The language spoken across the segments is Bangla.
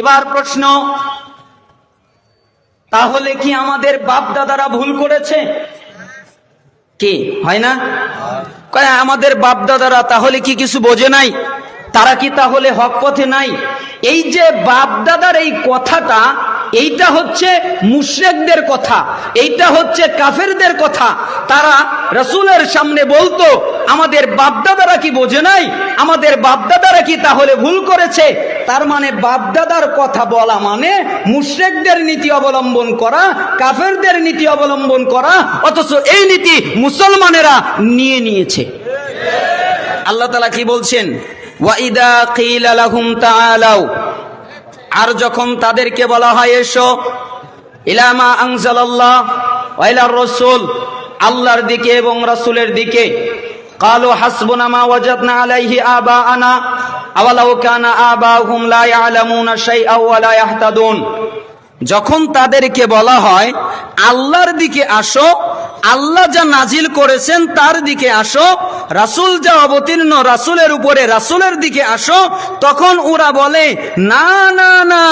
এবার প্রশ্ন, তাহলে কি আমাদের বাপ দাদারা ভুল করেছে? কি? হয় না? আমাদের বাপ দাদারা তাহলে কি কিছু বোঝে নাই? তারা কি তাহলে হক পথে নাই? এই যে বাপ দাদার এই কথাটা, এইটা হচ্ছে মুশরেকদের কথা, এইটা হচ্ছে কাফেরদের কথা। তারা রসুলের সামনে বলতো, আমাদের বাপদাদারা কি বোঝে নাই? আমাদের বাপদাদারা কি তাহলে ভুল করেছে? তার মানে বাপদাদার কথা বলা মানে মুশ্রেকদের নীতি অবলম্বন করা, কাফেরদের নীতি অবলম্বন করা, অথচ এই নীতি মুসলমানেরা নিয়ে নিয়েছে। আল্লাহ তালা কি বলছেন? ওয়াইদা কিল আলাহুম তালাও আর যখন তাদেরকে বলা হয়, এসো ইলামা আংসাল্লাহ ওয়াইলার রসুল, আল্লাহর দিকে এবং রাসুলের দিকে, কালো হাসবোনামা ওয়াজাত না আলাইহি আবা আনা আওয়ালাউ কানা যখন তাদেরকে বলা হয় আল্লাহর দিকে আসো আল্লাহ যা নাজিল করেছেন তার দিকে আসো, রাসূল যা অবতীর্ণ রাসূলের উপরে রাসূলের দিকে আসো, তখন ওরা বলে, না না না,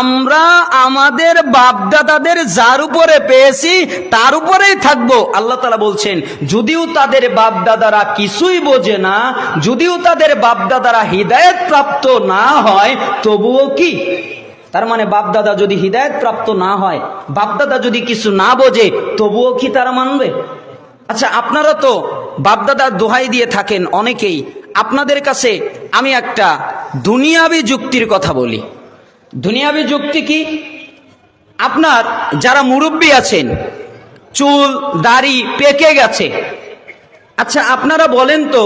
আমরা আমাদের বাপদাদাদের যার উপরে পেয়েছি, তার উপরেই থাকব। আল্লাহ তালা বলছেন, যদিও তাদের বাপদাদারা কিছুই বোঝে না, যদিও তাদের বাপদাদারা হৃদায়ত প্রাপ্ত না হয়, তবুও কি? তার মানে বাপদাদা যদি হৃদায়ত প্রাপ্ত না হয়, বাপদাদা যদি কিছু না বোঝে, তবুও কি তারা মানবে? আচ্ছা আপনারা তো বাপদাদার দোহাই দিয়ে থাকেন অনেকেই। আপনাদের কাছে আমি একটা দুনিয়াবি যুক্তির কথা বলি। দুনিয়াবি যুক্তি কি? আপনার যারা মুরব্বী আছেন, চুল, দাড়ি পেকে গেছে। আচ্ছা আপনারা বলেন তো,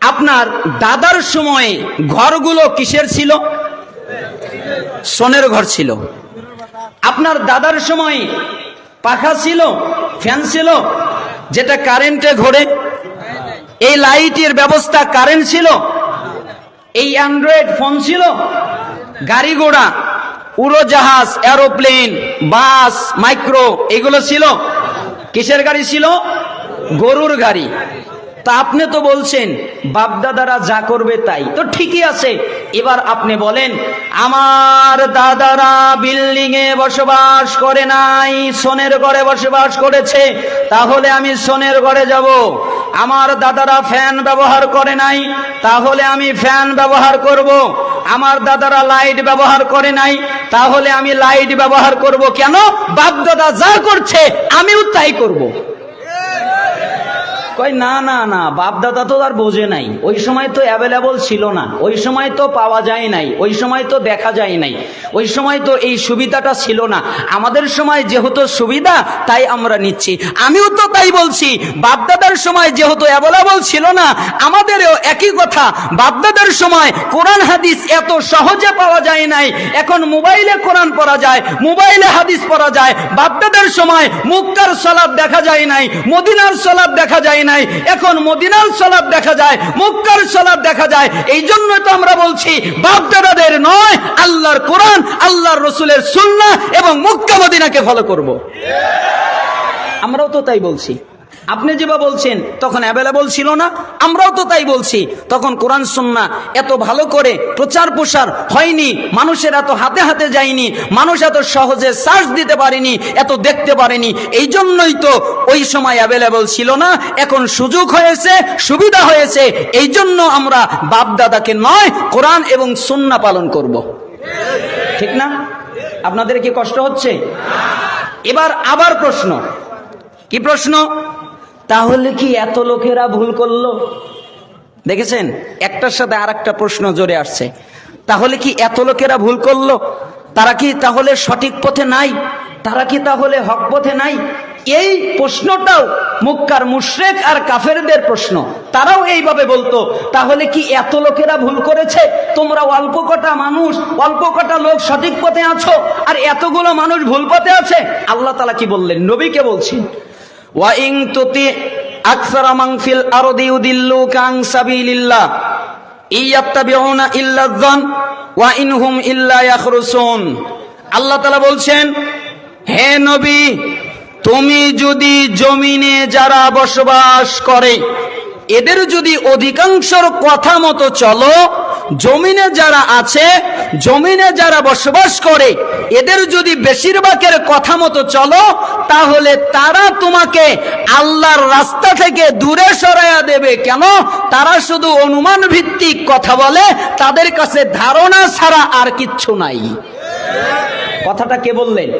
আপনার দাদার সময়ে ঘরগুলো কিসের ছিল? সোনের ঘর ছিল। আপনার দাদার সময় পাখা ছিল, ফ্যান ছিল, যেটা কারেন্টে ঘোরে। এই লাইটের ব্যবস্থা কারেন্ট ছিল, এই অ্যান্ড্রয়েড ফোন ছিল, গাড়ি ঘোড়া, উড়োজাহাজ, এরোপ্লেন, বাস, মাইক্রো, এগুলো ছিল। কিসের গাড়ি ছিল? গরুর গাড়ি। তা আপনি তো বলছেন, বাপদাদারা যা করবে তাই। তো ঠিকই আছে। এবার আপনি বলেন, আমার দাদারা বিল্ডিং এ বসবাস করে নাই, সোনের ঘরে বসবাস করেছে, তাহলে আমি সোনের ঘরে যাব। আমার দাদারা ফ্যান ব্যবহার করে নাই, তাহলে আমি ফ্যান ব্যবহার করব। আমার দাদারা লাইট ব্যবহার করে নাই, তাহলে আমি লাইট ব্যবহার করব কেন? বাপদাদা যা করছে, আমিও তাই করব। কয়, না না না বাপ দাদা তো আর বোঝে নাই। ওই সময় তো অ্যাভেলেবল ছিল না। ওই সময় তো পাওয়া যায় নাই। ওই সময় তো দেখা যায় নাই। ওই সময় তো এই সুবিধাটা ছিল না। আমাদের সময় যেহেতু সুবিধা, তাই আমরা নিচ্ছি। আমিও তো তাই বলছি। বাপদাদার সময় যেহেতু অ্যাভেলেবল ছিল না, আমাদেরও একই কথা। বাপদাদার সময় কোরআন, হাদিস এত সহজে পাওয়া যায় নাই। এখন মোবাইলে কোরআন পড়া যায়, মোবাইলে হাদিস পড়া যায়। বাপদাদার সময় মুক্তার সলাপ দেখা যায় নাই, মদিনার সলাপ দেখা যায় নাই। এখন মদিনার সলাপ দেখা যায়, মুক্কার সলাপ দেখা যায়। এই জন্য তো আমরা বলছি বাপ দাদাদের নয়, আল্লাহর কোরআন, আল্লাহর রসুলের সুন্না এবং মুক্কা মদিনাকে ফলো করব। আমরাও তো তাই বলছি। আপনি যেভাবে বলছেন, তখন অ্যাভেলেবল ছিল না, আমরাও তো তাই বলছি। তখন কোরআন সুন্না এত ভালো করে প্রচার প্রসার হয়নি, মানুষের এত হাতে হাতে যায়নি, মানুষ এত সহজে সার্চ দিতে পারেনি, এত দেখতে পারেনি। এই জন্যই তো ওই সময় অ্যাভেলেবল ছিল না, এখন সুযোগ হয়েছে, সুবিধা হয়েছে। এই জন্য আমরা বাপ দাদাকে নয়, কোরআন এবং সুন্না পালন করব। ঠিক না? আপনাদের কি কষ্ট হচ্ছে? এবার আবার প্রশ্ন। কি প্রশ্ন? তাহলে কি এত লোকেরা ভুল করল? দেখেছেন? একটার সাথে আর একটা প্রশ্ন জোরে আসছে। তাহলে কি এত লোকেরা ভুল করল? তারা কি তাহলে সঠিক পথে নাই? তারা কি তাহলে হক পথে নাই? এই প্রশ্নটাও মুক্কার মুশরেক আর কাফেরদের প্রশ্ন। তারাও এইভাবে বলতো, তাহলে কি এত লোকেরা ভুল করেছে? তোমরা অল্প কটা মানুষ, অল্প কটা লোক সঠিক পথে আছো, আর এতগুলো মানুষ ভুল পথে আছে? আল্লাহ তালা কি বললেন? নবীকে বলছেন ওয়াইং তুতি আকসার মাংফিল আরদি তাআলা বলছেন, হে নবী, তুমি যদি জমিনে যারা বসবাস করে, এদের যদি অধিকাংশর কথা মতো চলো, জমিনে যারা আছে জমিনে যারা বসবাস করে, এদের যদি বেশিরভাগের কথা মতো চলো, তাহলে তারা তোমাকে আল্লাহর রাস্তা থেকে দূরে সরাইয়া দেবে। কেন? তারা শুধু অনুমান ভিত্তিক কথা বলে, তাদের কাছে ধারণা ছাড়া আর কিচ্ছু নাই। কথাটা কে বললেন?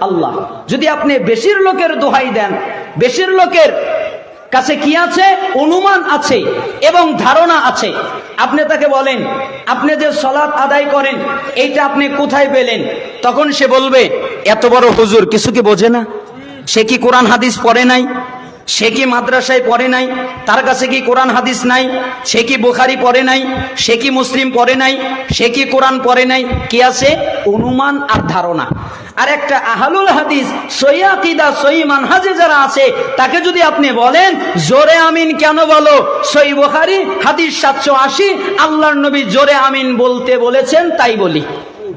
আল্লাহ। যদি আপনি বেশির লোকের দোহাই দেন, বেশির লোকের কাছে কি আছে? অনুমান আছে এবং ধারণা আছে। আপনি তাকে বলেন, আপনি যে সলাৎ আদায় করেন, এইটা আপনি কোথায় পেলেন? তখন সে বলবে, এত বড় হুজুর, কিছু কি বোঝে না? সে কি কোরআন হাদিস পড়ে নাই? সে কি মাদ্রাসায় পড়ে নাই? তার কাছে কি কোরআন হাদিস নাই? সে কি বুখারি পড়ে নাই? সে কি মুসলিম পড়ে নাই? সে কি কোরআন পড়ে নাই? কি আছে? অনুমান আর ধারণা। আর একটা আহালুল হাদিস সৈয়াকিদা সই মানহাজে যারা আছে, তাকে যদি আপনি বলেন, জোরে আমিন কেন বলো? সই বুখারি, হাদিস সাতশো আশি, আল্লাহর নবী জোরে আমিন বলতে বলেছেন, তাই বলি।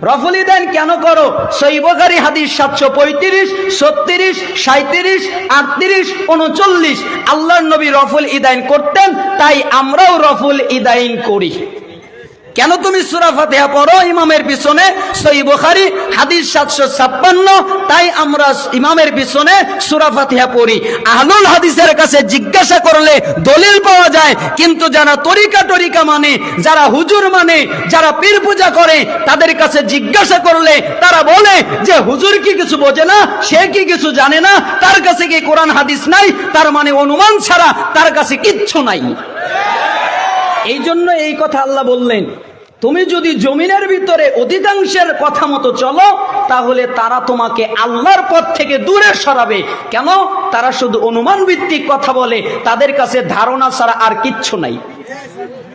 রফলি দেন কেন করো? সৈবকারী হাদিস সাতশো পঁয়ত্রিশ, ছত্রিশ সাঁত্রিশ আটত্রিশ, উনচল্লিশ। আল্লাহর নবী রফুল ইদাইন করতেন, তাই আমরাও রফুল ইদাইন করি। কেন তুমি সুরা ফাতিহা পড়ো? ইমামের পিছনে সই বুখারি, হাদিস সাতশো ছাপ্পান্ন, তাই আমরা ইমামের পিছনে সুরা ফাতিহা পড়ি। আহলুল হাদিসের কাছে জিজ্ঞাসা করলে দলিল পাওয়া যায়, কিন্তু যারা তরিকা টরিকা মানে যারা হুজুর মানে যারা পীর পূজা করে, তাদের কাছে জিজ্ঞাসা করলে তারা বলে যে, হুজুর কি কিছু বোঝে না? সে কি কিছু জানে না? তার কাছে কি কোরআন হাদিস নাই? তার মানে অনুমান ছাড়া তার কাছে কিচ্ছু নাই। এই জন্য এই কথা আল্লাহ বললেন, তুমি যদি জমিনের ভিতরে অধিকাংশের কথা মতো চলো, তাহলে তারা তোমাকে আল্লাহর পথ থেকে দূরে সরাবে। কেন? তারা শুধু অনুমান ভিত্তিক কথা বলে, তাদের কাছে ধারণা ছাড়া আর কিচ্ছু নাই।